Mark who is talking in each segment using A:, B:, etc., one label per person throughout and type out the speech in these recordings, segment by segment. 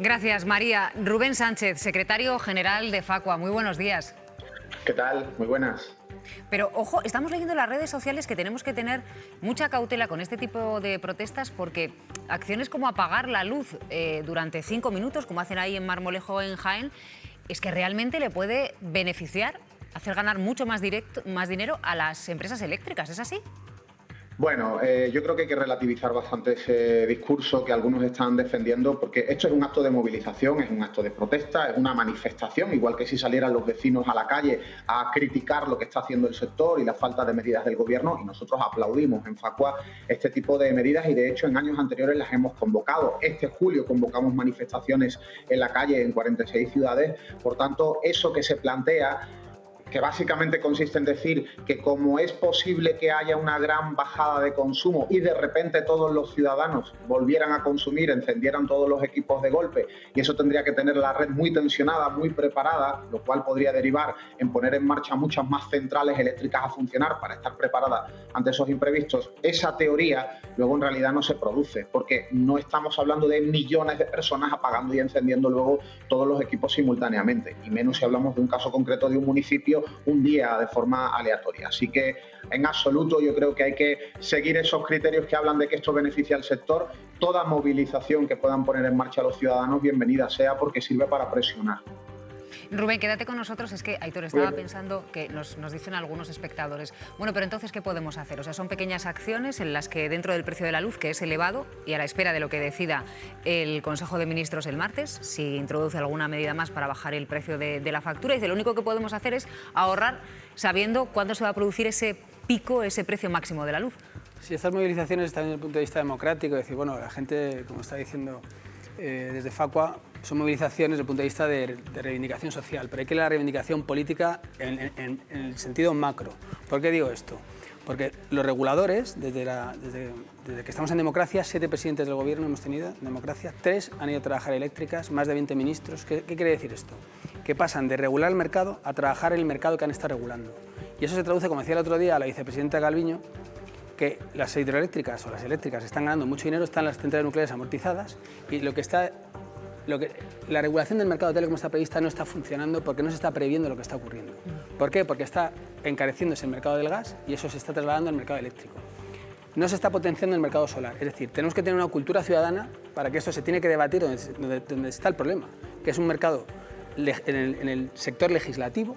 A: Gracias, María. Rubén Sánchez, secretario general de Facua. Muy buenos días.
B: ¿Qué tal? Muy buenas.
A: Pero ojo, estamos leyendo en las redes sociales que tenemos que tener mucha cautela con este tipo de protestas porque acciones como apagar la luz eh, durante cinco minutos, como hacen ahí en Marmolejo, en Jaén, es que realmente le puede beneficiar, hacer ganar mucho más, directo, más dinero a las empresas eléctricas. ¿Es así?
B: Bueno, eh, yo creo que hay que relativizar bastante ese discurso que algunos están defendiendo, porque esto es un acto de movilización, es un acto de protesta, es una manifestación, igual que si salieran los vecinos a la calle a criticar lo que está haciendo el sector y la falta de medidas del gobierno, y nosotros aplaudimos en Facua este tipo de medidas y de hecho en años anteriores las hemos convocado. Este julio convocamos manifestaciones en la calle en 46 ciudades, por tanto, eso que se plantea que básicamente consiste en decir que como es posible que haya una gran bajada de consumo y de repente todos los ciudadanos volvieran a consumir, encendieran todos los equipos de golpe y eso tendría que tener la red muy tensionada, muy preparada, lo cual podría derivar en poner en marcha muchas más centrales eléctricas a funcionar para estar preparada ante esos imprevistos, esa teoría luego en realidad no se produce porque no estamos hablando de millones de personas apagando y encendiendo luego todos los equipos simultáneamente y menos si hablamos de un caso concreto de un municipio un día de forma aleatoria. Así que en absoluto yo creo que hay que seguir esos criterios que hablan de que esto beneficia al sector. Toda movilización que puedan poner en marcha los ciudadanos, bienvenida sea porque sirve para presionar.
A: Rubén, quédate con nosotros. Es que, Aitor, estaba pensando que nos, dicen algunos espectadores, bueno, pero entonces, ¿qué podemos hacer? O sea, son pequeñas acciones en las que dentro del precio de la luz, que es elevado, y a la espera de lo que decida el Consejo de Ministros el martes, si introduce alguna medida más para bajar el precio de, la factura, dice, lo único que podemos hacer es ahorrar sabiendo cuándo se va a producir ese pico, ese precio máximo de la luz.
C: Sí, estas movilizaciones están desde el punto de vista democrático, es decir, bueno, la gente, como está diciendo eh, desde Facua, son movilizaciones desde el punto de vista de, reivindicación social, pero hay que la reivindicación política en, el sentido macro. ¿Por qué digo esto? Porque los reguladores, desde, que estamos en democracia, siete presidentes del gobierno hemos tenido en democracia, tres han ido a trabajar eléctricas, más de 20 ministros. ¿Qué, ¿Qué, quiere decir esto? Que pasan de regular el mercado a trabajar en el mercado que han estado regulando. Y eso se traduce, como decía el otro día la vicepresidenta Galviño, que las hidroeléctricas o las eléctricas están ganando mucho dinero, están las centrales nucleares amortizadas y lo que está la regulación del mercado de como está prevista no está funcionando porque no se está previendo lo que está ocurriendo. ¿Por qué? Porque está encareciéndose el mercado del gas y eso se está trasladando al mercado eléctrico. No se está potenciando el mercado solar. Es decir, tenemos que tener una cultura ciudadana para que esto se tiene que debatir donde, está el problema, que es un mercado en el sector legislativo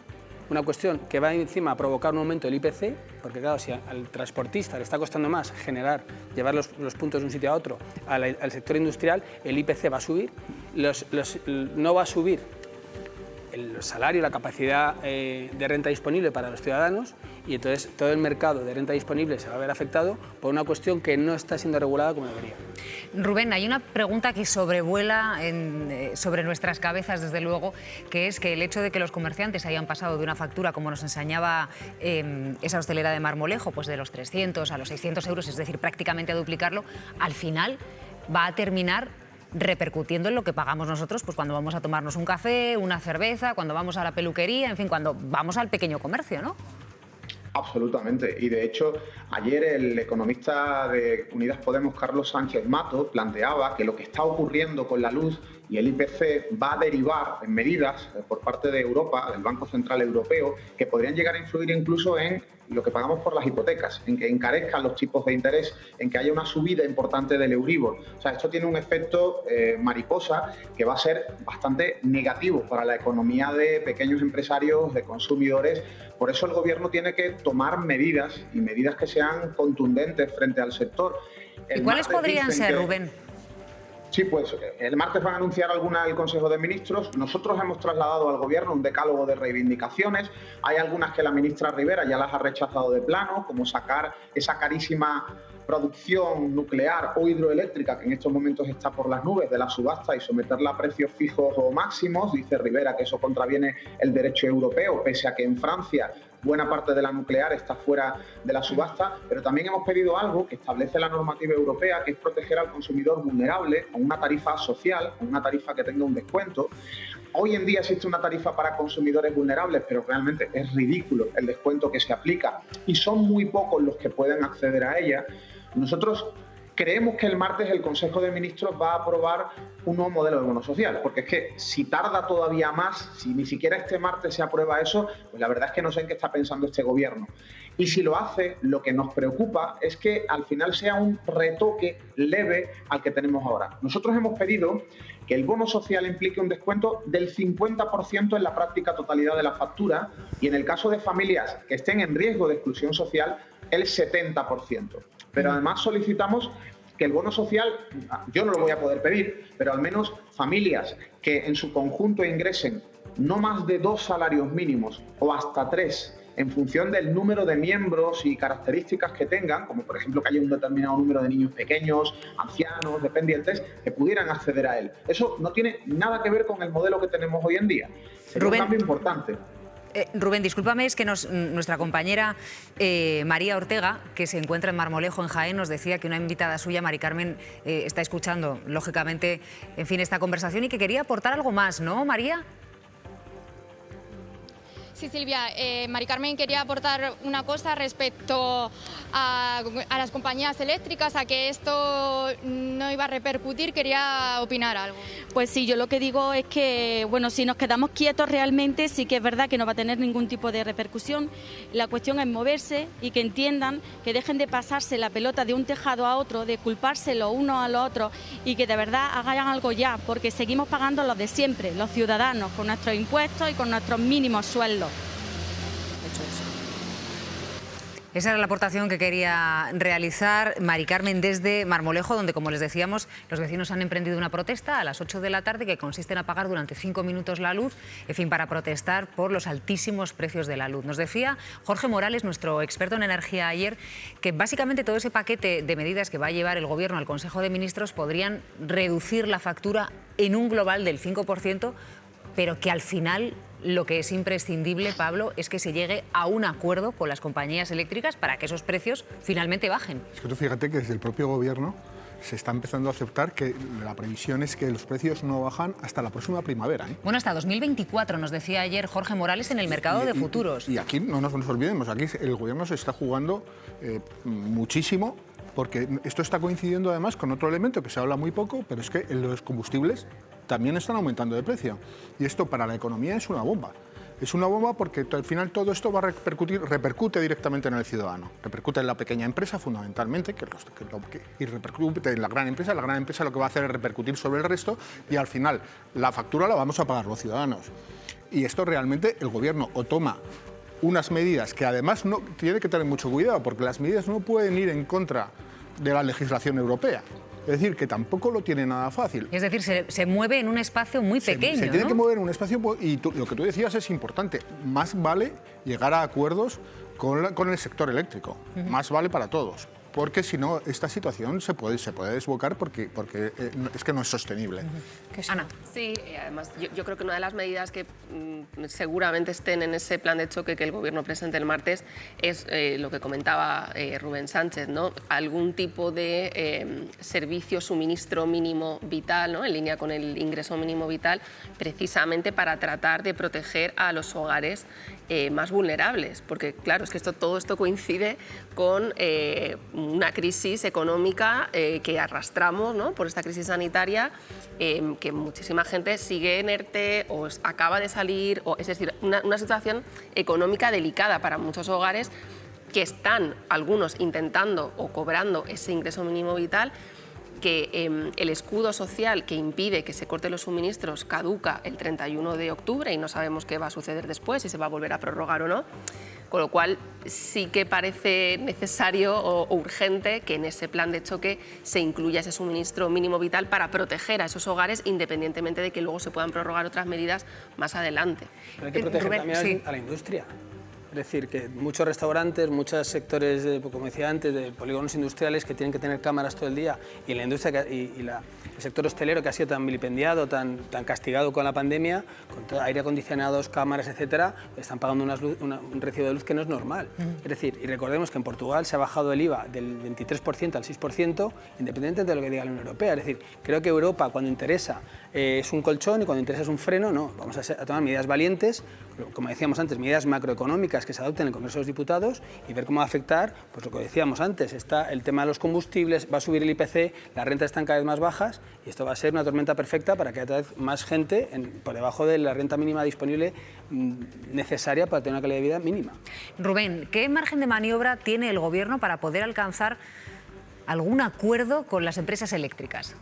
C: una cuestión que va encima a provocar un aumento del IPC, porque claro, si al transportista le está costando más generar, llevar los, puntos de un sitio a otro, al, sector industrial, el IPC va a subir, no va a subir el salario, la capacidad eh, de renta disponible para los ciudadanos y entonces todo el mercado de renta disponible se va a ver afectado por una cuestión que no está siendo regulada como debería.
A: Rubén, hay una pregunta que sobrevuela eh, sobre nuestras cabezas, desde luego, que es que el hecho de que los comerciantes hayan pasado de una factura, como nos enseñaba em, esa hostelera de Marmolejo, pues de los 300 a los 600 euros, es decir, prácticamente a duplicarlo, al final va a terminar repercutiendo en lo que pagamos nosotros pues cuando vamos a tomarnos un café, una cerveza, cuando vamos a la peluquería, en fin, cuando vamos al pequeño comercio, ¿no?
B: Absolutamente. Y de hecho, ayer el economista de Unidas Podemos, Carlos Sánchez Mato, planteaba que lo que está ocurriendo con la luz y el IPC va a derivar en medidas eh, por parte de Europa, del Banco Central Europeo, que podrían llegar a influir incluso en lo que pagamos por las hipotecas, en que encarezcan los tipos de interés, en que haya una subida importante del Euribor. O sea, esto tiene un efecto eh, mariposa que va a ser bastante negativo para la economía de pequeños empresarios, de consumidores. Por eso el Gobierno tiene que tomar medidas y medidas que sean contundentes frente al sector.
A: ¿Y cuáles podrían ser, Rubén?
B: Sí, pues el martes van a anunciar alguna el Consejo de Ministros. Nosotros hemos trasladado al Gobierno un decálogo de reivindicaciones. Hay algunas que la ministra Rivera ya las ha rechazado de plano, como sacar esa carísima producción nuclear o hidroeléctrica que en estos momentos está por las nubes de la subasta y someterla a precios fijos o máximos. Dice Rivera que eso contraviene el derecho europeo, pese a que en Francia buena parte de la nuclear está fuera de la subasta, pero también hemos pedido algo que establece la normativa europea, que es proteger al consumidor vulnerable con una tarifa social, con una tarifa que tenga un descuento. Hoy en día existe una tarifa para consumidores vulnerables, pero realmente es ridículo el descuento que se aplica y son muy pocos los que pueden acceder a ella. Nosotros creemos que el martes el Consejo de Ministros va a aprobar un nuevo modelo de bono social, porque es que si tarda todavía más, si ni siquiera este martes se aprueba eso, pues la verdad es que no sé en qué está pensando este gobierno. Y si lo hace, lo que nos preocupa es que al final sea un retoque leve al que tenemos ahora. Nosotros hemos pedido que el bono social implique un descuento del 50% en la práctica totalidad de la factura y en el caso de familias que estén en riesgo de exclusión social, el 70%. Pero además solicitamos que el bono social, yo no lo voy a poder pedir, pero al menos familias que en su conjunto ingresen no más de dos salarios mínimos o hasta tres en función del número de miembros y características que tengan, como por ejemplo que haya un determinado número de niños pequeños, ancianos, dependientes, que pudieran acceder a él. Eso no tiene nada que ver con el modelo que tenemos hoy en día. Es un cambio importante.
A: Eh, Rubén, discúlpame, es que nuestra compañera eh, María Ortega, que se encuentra en Marmolejo, en Jaén, nos decía que una invitada suya, Mari Carmen, eh, está escuchando, lógicamente, en fin, esta conversación y que quería aportar algo más, ¿no, María?
D: Sí, Silvia, eh, Mari Carmen quería aportar una cosa respecto a, las compañías eléctricas, a que esto no iba a repercutir, quería opinar algo.
E: Pues sí, yo lo que digo es que, bueno, si nos quedamos quietos realmente, sí que es verdad que no va a tener ningún tipo de repercusión. La cuestión es moverse y que entiendan que dejen de pasarse la pelota de un tejado a otro, de culpárselo uno a los otros y que de verdad hagan algo ya, porque seguimos pagando los de siempre, los ciudadanos, con nuestros impuestos y con nuestros mínimos sueldos.
A: Esa era la aportación que quería realizar Mari Carmen desde Marmolejo, donde, como les decíamos, los vecinos han emprendido una protesta a las 8 de la tarde que consiste en apagar durante cinco minutos la luz, en fin, para protestar por los altísimos precios de la luz. Nos decía Jorge Morales, nuestro experto en energía ayer, que básicamente todo ese paquete de medidas que va a llevar el Gobierno al Consejo de Ministros podrían reducir la factura en un global del 5%, pero que al final lo que es imprescindible, Pablo, es que se llegue a un acuerdo con las compañías eléctricas para que esos precios finalmente bajen.
F: Es que tú fíjate que desde el propio gobierno se está empezando a aceptar que la previsión es que los precios no bajan hasta la próxima primavera. ¿eh?
A: Bueno, hasta 2024, nos decía ayer Jorge Morales en el mercado de futuros.
F: Y, aquí no nos, olvidemos, aquí el gobierno se está jugando eh, muchísimo porque esto está coincidiendo además con otro elemento que se habla muy poco, pero es que los combustibles también están aumentando de precio. Y esto para la economía es una bomba. Es una bomba porque al final todo esto va a repercutir, repercute directamente en el ciudadano. Repercute en la pequeña empresa fundamentalmente y repercute en la gran empresa. La gran empresa lo que va a hacer es repercutir sobre el resto y al final la factura la vamos a pagar los ciudadanos. Y esto realmente el gobierno o toma unas medidas que además tiene que tener mucho cuidado porque las medidas no pueden ir en contra de la legislación europea. Es decir, que tampoco lo tiene nada fácil.
A: Es decir, se, mueve en un espacio muy pequeño.
F: Se, tiene que mover en un espacio y lo que tú decías es importante. Más vale llegar a acuerdos con, el sector eléctrico. Más vale para todos porque si no, esta situación se puede, se puede desbocar porque, porque eh, es que no es sostenible.
A: Ana.
G: Sí, además yo, creo que una de las medidas que mm, seguramente estén en ese plan de choque que el Gobierno presente el martes es eh, lo que comentaba eh, Rubén Sánchez, ¿no? algún tipo de servicio, suministro mínimo vital, ¿no? en línea con el ingreso mínimo vital, precisamente para tratar de proteger a los hogares más vulnerables, porque claro, es que esto, todo esto coincide con una crisis económica eh, que arrastramos ¿no? por esta crisis sanitaria, que muchísima gente sigue en ERTE o acaba de salir, o, es decir, una, una situación económica delicada para muchos hogares que están algunos intentando o cobrando ese ingreso mínimo vital que em, el escudo social que impide que se corten los suministros caduca el 31 de octubre y no sabemos qué va a suceder después, si se va a volver a prorrogar o no. Con lo cual sí que parece necesario o, urgente que en ese plan de choque se incluya ese suministro mínimo vital para proteger a esos hogares independientemente de que luego se puedan prorrogar otras medidas más adelante.
C: Pero hay que proteger también a la industria. Es decir, que muchos restaurantes, muchos sectores, de, como decía antes, de polígonos industriales que tienen que tener cámaras todo el día y la industria y, el sector hostelero que ha sido tan vilipendiado, tan, tan castigado con la pandemia, con aire acondicionados, cámaras, etcétera, están pagando un recibo de luz que no es normal. Es decir, y recordemos que en Portugal se ha bajado el IVA del 23% al 6%, independientemente de lo que diga la Unión Europea. Es decir, creo que Europa cuando interesa eh, es un colchón y cuando interesa es un freno, no. Vamos a, a tomar medidas valientes, como decíamos antes, medidas macroeconómicas que se adopten en el Congreso de los Diputados y ver cómo va a afectar, pues lo que decíamos antes, está el tema de los combustibles, va a subir el IPC, las rentas están cada vez más bajas y esto va a ser una tormenta perfecta para que cada vez más gente por debajo de la renta mínima disponible mm, necesaria para tener una calidad de vida mínima.
A: Rubén, ¿qué margen de maniobra tiene el Gobierno para poder alcanzar algún acuerdo con las empresas eléctricas?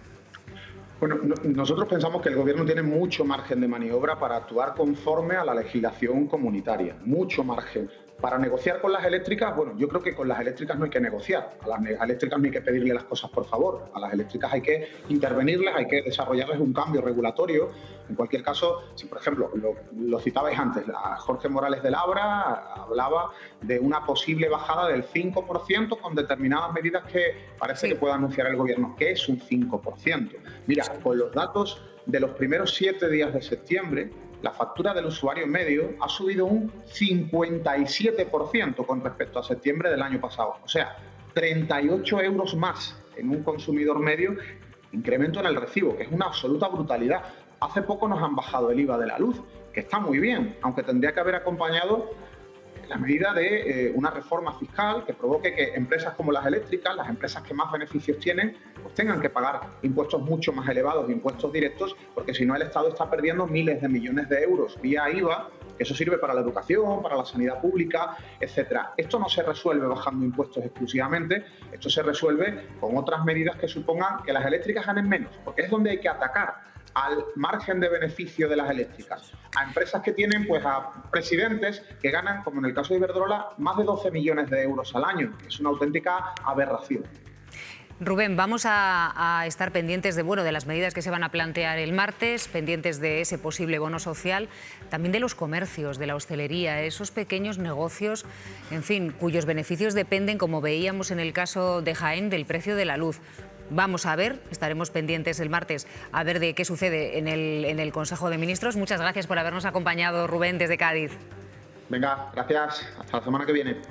B: Bueno, nosotros pensamos que el Gobierno tiene mucho margen de maniobra para actuar conforme a la legislación comunitaria, mucho margen. Para negociar con las eléctricas, bueno, yo creo que con las eléctricas no hay que negociar. A las eléctricas no hay que pedirle las cosas por favor. A las eléctricas hay que intervenirles, hay que desarrollarles un cambio regulatorio. En cualquier caso, si por ejemplo, lo, citabais antes, Jorge Morales de Labra hablaba de una posible bajada del 5% con determinadas medidas que parece que pueda anunciar el gobierno. ¿Qué es un 5%? Mira, con los datos de los primeros siete días de septiembre, la factura del usuario medio ha subido un 57% con respecto a septiembre del año pasado. O sea, 38 euros más en un consumidor medio, incremento en el recibo, que es una absoluta brutalidad. Hace poco nos han bajado el IVA de la luz, que está muy bien, aunque tendría que haber acompañado la medida de eh, una reforma fiscal que provoque que empresas como las eléctricas, las empresas que más beneficios tienen, pues tengan que pagar impuestos mucho más elevados, impuestos directos, porque si no el Estado está perdiendo miles de millones de euros vía IVA, eso sirve para la educación, para la sanidad pública, etcétera. Esto no se resuelve bajando impuestos exclusivamente, esto se resuelve con otras medidas que supongan que las eléctricas ganen menos, porque es donde hay que atacar al margen de beneficio de las eléctricas, a empresas que tienen pues a presidentes que ganan, como en el caso de Iberdrola, más de 12 millones de euros al año. Es una auténtica aberración.
A: Rubén, vamos a, estar pendientes de, bueno, de las medidas que se van a plantear el martes, pendientes de ese posible bono social, también de los comercios, de la hostelería, esos pequeños negocios, en fin, cuyos beneficios dependen, como veíamos en el caso de Jaén, del precio de la luz. Vamos a ver, estaremos pendientes el martes a ver de qué sucede en el, en el Consejo de Ministros. Muchas gracias por habernos acompañado, Rubén, desde Cádiz.
B: Venga, gracias. Hasta la semana que viene.